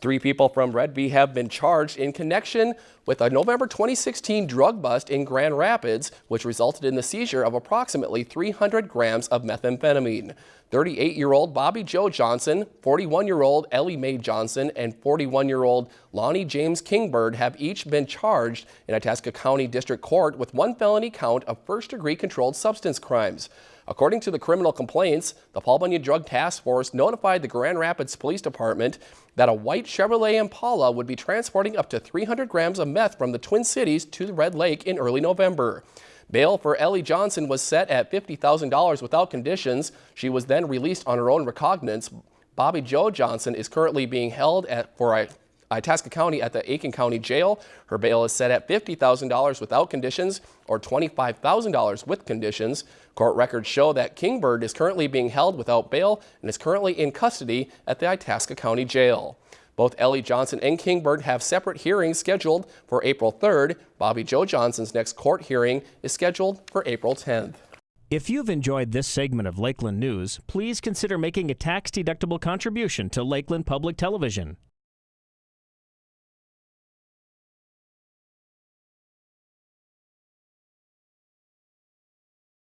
Three people from Redby have been charged in connection with a November 2016 drug bust in Grand Rapids, which resulted in the seizure of approximately 300 grams of methamphetamine. 38-year-old Bobby Joe Johnson, 41-year-old Ellie Mae Johnson, and 41-year-old Lonnie James Kingbird have each been charged in Itasca County District Court with one felony count of first-degree controlled substance crimes. According to the criminal complaints, the Paul Bunyan Drug Task Force notified the Grand Rapids Police Department that a white Chevrolet Impala would be transporting up to 300 grams of meth from the Twin Cities to the Red Lake in early November. Bail for Ellie Johnson was set at $50,000 without conditions. She was then released on her own recognizance. Bobby Joe Johnson is currently being held at, for a Itasca County at the Aitkin County Jail. Her bail is set at $50,000 without conditions or $25,000 with conditions. Court records show that Kingbird is currently being held without bail and is currently in custody at the Itasca County Jail. Both Ellie Johnson and Kingbird have separate hearings scheduled for April 3rd. Bobby Joe Johnson's next court hearing is scheduled for April 10th. If you've enjoyed this segment of Lakeland News, please consider making a tax-deductible contribution to Lakeland Public Television.